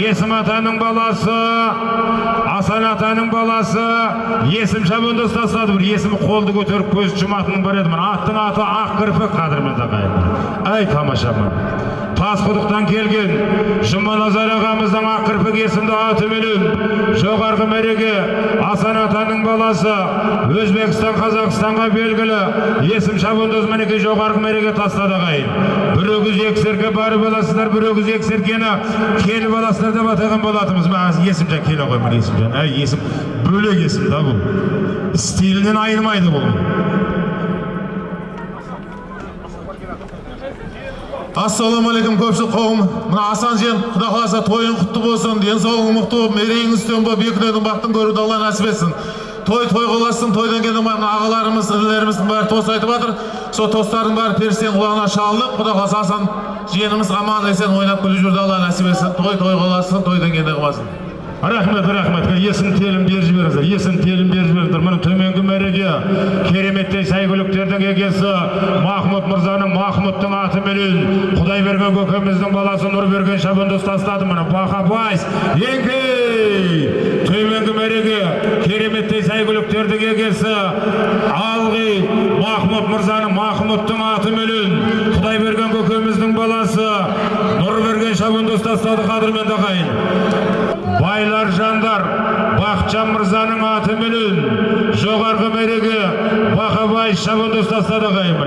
есім атаның баласы асан атаның баласы есім шабандоз тастады бір есімі қолды көтеріп көз жұматынның бар еді мына аттың аты ақ кірпік қадірменді ағайын ай тамаша тасқұдықтан келген жұманазар ағамыздың ақ кірпік есімді атыменен жоғарғы мәреге асан атаның баласы өзбекстан қазақстанға белгілі есім шабандоз мінекей жоғарғы мәреге тастады ағайын. Бір өгіз екі серке барып аласыздар бір өгіз екі серкені келіп аласыздар деп атаған болатынбыз. Мына есімжан келе ғой есімжан әй есім бөлек есім да бұл. Стилінен айнымайды бұл. Ассалаумағалейкум көпшілік қауым. Мына асан жиен құда қаласа тойың құтты болсын. Денсаулығың мықты болып мерейің үстем болып екі дүниенің бақытын көруді алла нәсіп етсін. Той той қыласын тойдан келген мына ағаларымыз інілеріміздің бәрі тост айтып жатыр. Сол тостардың бәрі періштенің құлағына шалынып құда қаласа асан жиеніміз аман есен ойнап күліп жүрді алла нәсіп етсін. Той той қыласын тойдан қыласын рахмет рахмет. Есім телім беріп жіберіңіздер есім телім беріп жіберіңіздер. Кереметтей сәйгүліктердің егесі махмұд мырзаның махмұдтың атыменен құдайберген көкеміздің баласы нұрберген шабандоз тастады міне. Бақабайс еңкей! Төменгі мәреге кереметтей сәйгүліктердің егесі алғи махмұд мырзаның махмұдтың атыменен құдайберген көкеміздің баласы нұрберген шабандоз тастады қадірменді ағайын байлар жандар бақытжан мырзаның атыменен жоғарғы мәреге бақабай шабандоз тастады ағайын